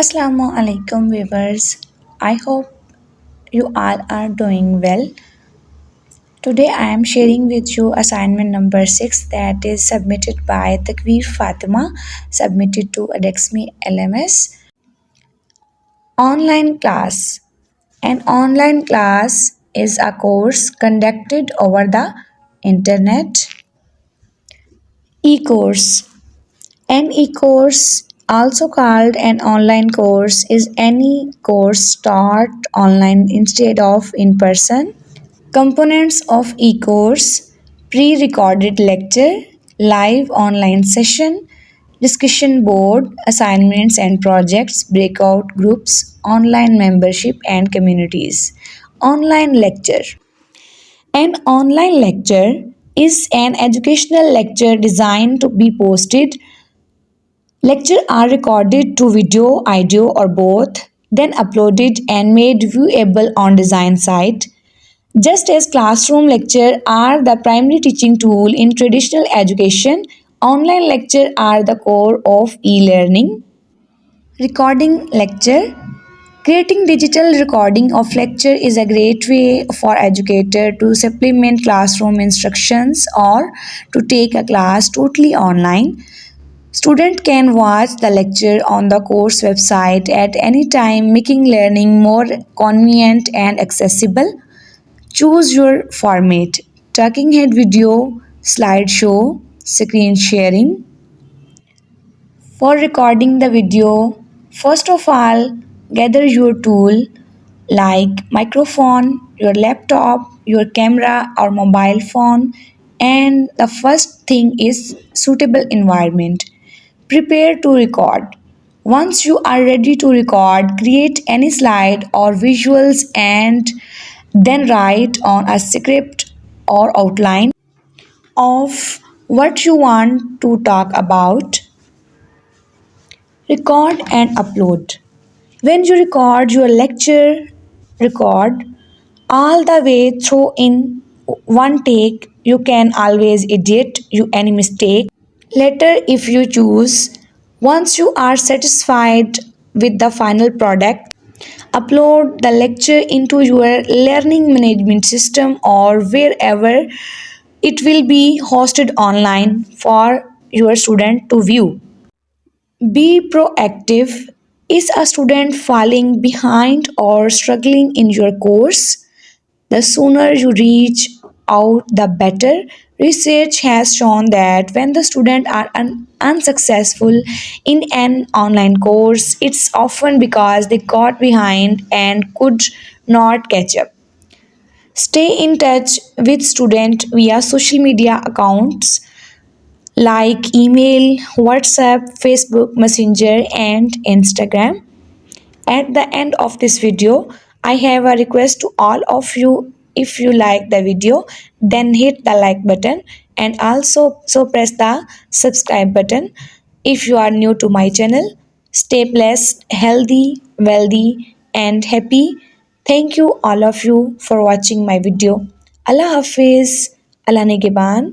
Assalamu alaikum viewers. I hope you all are doing well. Today I am sharing with you assignment number 6 that is submitted by Takveer Fatima submitted to Adexme LMS. Online class. An online class is a course conducted over the internet. E-course. An e-course also called an online course is any course taught online instead of in person. Components of e-course pre-recorded lecture, live online session, discussion board, assignments and projects, breakout groups, online membership and communities. Online lecture. An online lecture is an educational lecture designed to be posted Lectures are recorded to video, audio or both, then uploaded and made viewable on design site. Just as classroom lectures are the primary teaching tool in traditional education, online lectures are the core of e-learning. Recording lecture Creating digital recording of lecture is a great way for educator to supplement classroom instructions or to take a class totally online. Student can watch the lecture on the course website at any time making learning more convenient and accessible. Choose your format. Talking head video, slideshow, screen sharing. For recording the video, first of all, gather your tool like microphone, your laptop, your camera or mobile phone and the first thing is suitable environment. Prepare to record. Once you are ready to record, create any slide or visuals and then write on a script or outline of what you want to talk about. Record and upload. When you record your lecture, record all the way through in one take. You can always edit you any mistake Later, if you choose, once you are satisfied with the final product, upload the lecture into your learning management system or wherever it will be hosted online for your student to view. Be proactive. Is a student falling behind or struggling in your course? The sooner you reach out, the better. Research has shown that when the students are un- unsuccessful in an online course, it's often because they got behind and could not catch up. Stay in touch with students via social media accounts like email, WhatsApp, Facebook Messenger and Instagram. At the end of this video, I have a request to all of you. If you like the video, then hit the like button and also so press the subscribe button. If you are new to my channel, stay blessed, healthy, wealthy and happy. Thank you all of you for watching my video. Allah Hafiz, Allah Nigeban.